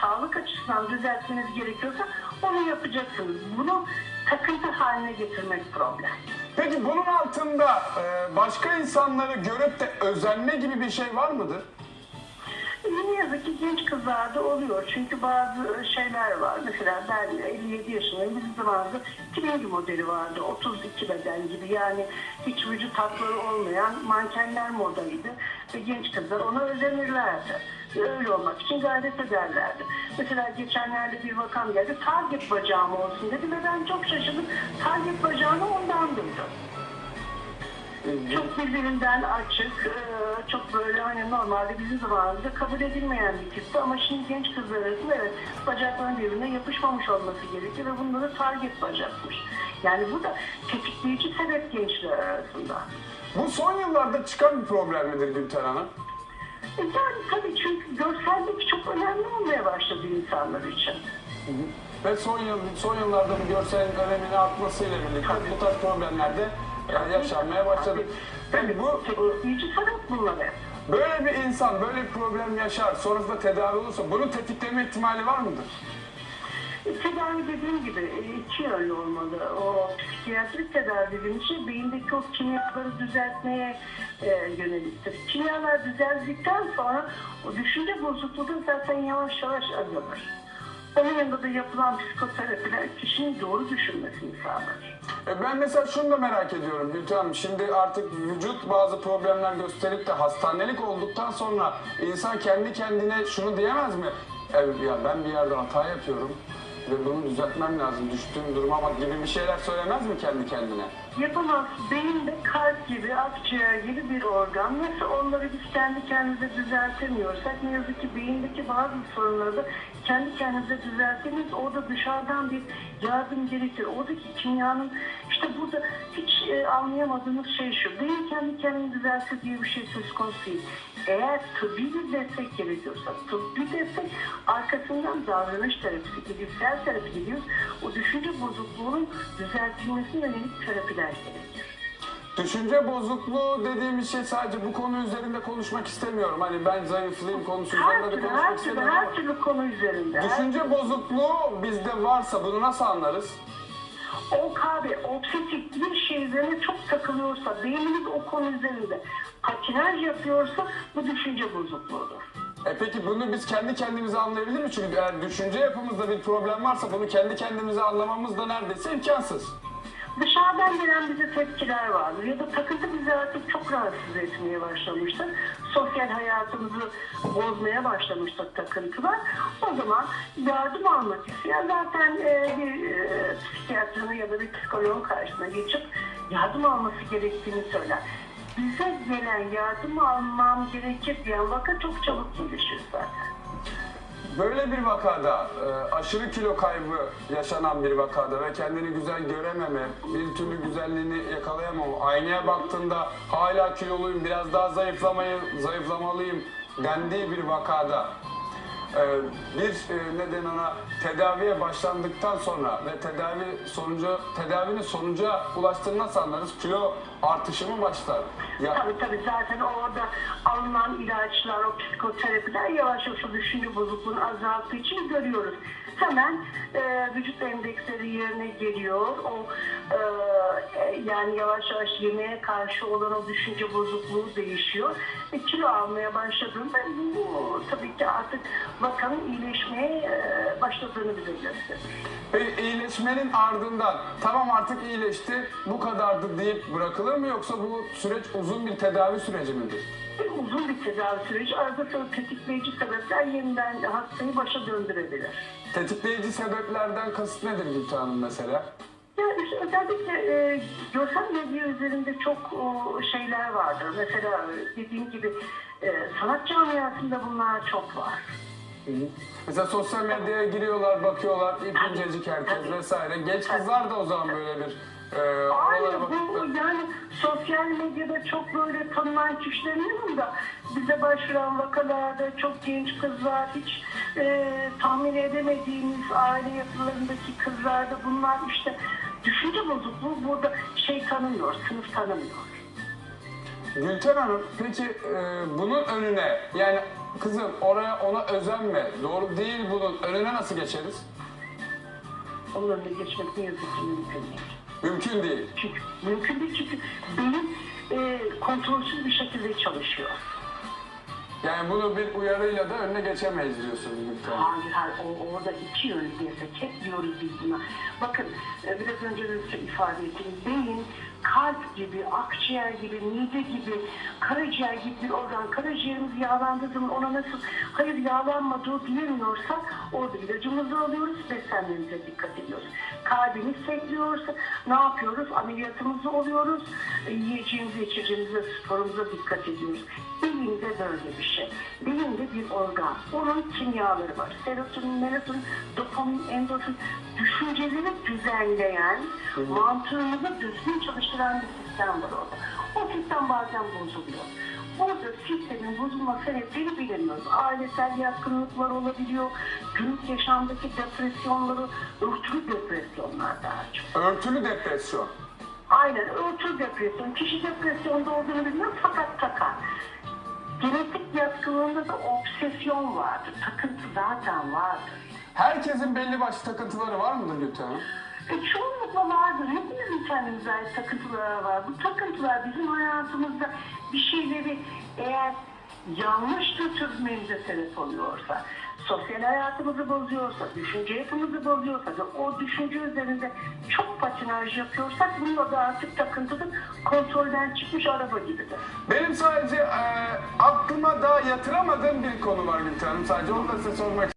sağlık açısından düzeltmeniz gerekiyorsa onu yapacaksınız. Bunu takıntı haline getirmek problem. Peki bunun altında e, başka insanları görüp de özenme gibi bir şey var mıdır? Ne yazık ki genç kızlarda oluyor. Çünkü bazı şeyler var. Mesela ben 57 yaşındayım. Bizim zamanımızda Twinkie modeli vardı. 32 beden gibi. Yani hiç vücut hatları olmayan mankenler modaydı. Ve genç kızlar ona özenirlerdi. Öyle olmak için gayret ederlerdi. Mesela geçenlerde bir vakam geldi. Target bacağım olsun dedi ve ben çok şaşırdım. Target bacağını ondan duydum. Çok birbirinden açık, e, çok böyle hani normalde bizim zamanımızda kabul edilmeyen bir tipti ama şimdi genç kızlar arasında evet bacakların birbirine yapışmamış olması gerekiyor ve bunda da target bacakmış. Yani bu da tetikleyici sebep gençler arasında. Bu son yıllarda çıkan bir problem midir Gülten Hanım? E yani tabii çünkü görsellik çok önemli olmaya başladı insanlar için. Ve son, yıl, son yıllarda bu görselin önemini artmasıyla birlikte bu tarz problemler de e, yaşanmaya başladı. Peki bu bunlar hep. böyle bir insan böyle bir problem yaşar, sonrasında tedavi olursa bunun tetikleme ihtimali var mıdır? Tedavi dediğim gibi e, iki yönlü olmalı. O psikiyatrik tedavi dediğim şey beyindeki o kimyaları düzeltmeye e, yöneliktir. Kimyalar düzeldikten sonra o düşünce bozukluğu da zaten yavaş yavaş azalır. Onun yanında da yapılan psikoterapiler kişinin doğru düşünmesini sağlar. E, Ben mesela şunu da merak ediyorum Gülten Hanım. Şimdi artık vücut bazı problemler gösterip de hastanelik olduktan sonra insan kendi kendine şunu diyemez mi? Evet ya ben bir yerde hata yapıyorum ve bunu düzeltmem lazım. Düştüğüm duruma bak gibi bir şeyler söylemez mi kendi kendine? Yapamaz. Beyinde kalp gibi, akciğer gibi bir organ. Nasıl onları biz kendi kendimize düzeltemiyorsak ne yazık ki beyindeki bazı sorunları da kendi kendimize düzeltemeyiz. Orada dışarıdan bir yardım gerekir. Oradaki kimyanın işte burada hiç anlayamadığımız şey şu. Beyin kendi kendini düzeltse diye bir şey söz konusu değil. Eğer tıbbi bir destek gerekiyorsa tıbbi destek arkasından davranış terapisi, bilgisayar terapi gidiyoruz. O düşünce bozukluğunun düzeltilmesine yönelik terapiler gerekir. Düşünce bozukluğu dediğimiz şey sadece bu konu üzerinde konuşmak istemiyorum. Hani ben zayıflayayım konusu üzerinde de konuşmak her türlü, istemiyorum. her türlü konu üzerinde. Düşünce bozukluğu bizde varsa bunu nasıl anlarız? O kahve, obsesif bir şey üzerine çok takılıyorsa, beynimiz o konu üzerinde patinaj yapıyorsa bu düşünce bozukluğudur. E peki bunu biz kendi kendimize anlayabilir miyiz? Çünkü eğer düşünce yapımızda bir problem varsa bunu kendi kendimize anlamamız da neredeyse imkansız. Dışarıdan gelen bize tepkiler vardır ya da takıntı bizi artık çok rahatsız etmeye başlamıştır. Sosyal hayatımızı bozmaya başlamıştır takıntılar. O zaman yardım almak isteyen zaten e, bir e, psikiyatrının ya da bir psikoloğun karşısına geçip yardım alması gerektiğini söyler. Bize gelen yardım almam gerekir diyen vaka çok çabuk gelişir zaten. Böyle bir vakada, e, aşırı kilo kaybı yaşanan bir vakada ve kendini güzel görememe, bir türlü güzelliğini yakalayamama, aynaya baktığında hala kiloluyum, biraz daha zayıflamayı, zayıflamalıyım dendiği bir vakada bir e, neden ona tedaviye başlandıktan sonra ve tedavi sonucu tedavinin sonuca ulaştığını nasıl anlarız? Kilo artışı mı başlar? Ya, Tabii tabii zaten orada alınan ilaçlar, o psikoterapiler yavaş yavaş düşünce bozukluğunu azalttığı için görüyoruz. Hemen e, vücut endeksleri yerine geliyor. O e, e, yani yavaş yavaş yemeğe karşı olan o düşünce bozukluğu değişiyor. Ve kilo almaya başladığında bu tabii ki artık vakanın iyileşmeye e, başladığını bize gösterir. Peki iyileşmenin ardından tamam artık iyileşti bu kadardı deyip bırakılır mı yoksa bu süreç uzun bir tedavi süreci midir? Bir uzun bir tedavi süreci arada sonra tetikleyici sebepler yeniden hastayı başa döndürebilir. Tetikleyici sebeplerden kasıt nedir Gülten Hanım mesela? Yani işte özellikle e, görsel medya üzerinde çok o, şeyler vardır. Mesela e, dediğim gibi e, sanat camiasında bunlar çok var. Mesela sosyal medyaya giriyorlar, bakıyorlar, ip incecik herkes vesaire. Genç kızlar da o zaman böyle bir e, oralara bu bakıp yani sosyal medyada çok böyle tanınan kişilerin yanında bize başvuran vakalarda çok genç kızlar hiç e, tahmin edemediğimiz aile yapılarındaki kızlarda bunlar işte düşünce bozukluğu burada şey tanımıyor, sınıf tanımıyor. Gülten Hanım peki e, bunun önüne yani kızım oraya ona özenme. Doğru değil bunun. Önüne nasıl geçeriz? Onun önüne geçmek ne yazık ki mümkün değil. Mümkün değil. Çünkü mümkün değil çünkü beyin e, kontrolsüz bir şekilde çalışıyor. Yani bunu bir uyarıyla da önüne geçemeyiz diyorsunuz Gülten. Hayır hayır o, orada iki yönlü desek hep diyoruz biz buna. Bakın e, biraz önce de ifade ettim. Beyin kalp gibi, akciğer gibi, mide gibi, karaciğer gibi bir organ. Karaciğerimiz yağlandığı zaman ona nasıl hayır yağlanma dur diyemiyorsak orada ilacımızı alıyoruz, beslenmemize dikkat ediyoruz. Kalbimiz sekliyorsa ne yapıyoruz? Ameliyatımızı oluyoruz, e, yiyeceğimize, içeceğimize, sporumuza dikkat ediyoruz. Beyin de böyle bir şey. Beyin de bir organ. Onun kimyaları var. Serotonin, melatonin, dopamin, endorfin. Düşünceleri düzenleyen, mantığımızı düzgün çalıştıran bir sistem var orada. O sistem bazen bozuluyor. Burada sistemin bozulma sebepleri bilemiyoruz. Ailesel yatkınlıklar olabiliyor. Günlük yaşamdaki depresyonları, örtülü depresyonlar daha çok. Örtülü depresyon. Aynen örtülü depresyon. Kişi depresyonda olduğunu bilmiyor fakat takar. Genetik yatkınlığında da obsesyon vardır. Takıntı zaten vardır. Herkesin belli başlı takıntıları var mıdır Gülten Hanım? E, çoğunlukla vardır. Hepimizin kendimize ait takıntıları var. Bu takıntılar bizim hayatımızda bir şeyleri eğer yanlış götürmemize sebep oluyorsa, sosyal hayatımızı bozuyorsa, düşünce yapımızı bozuyorsa ve o düşünce üzerinde çok patinaj yapıyorsak bunun adı artık takıntıdır. Kontrolden çıkmış araba gibidir. Benim sadece e, aklıma daha yatıramadığım bir konu var Gülten Hanım. Sadece onu da size sormak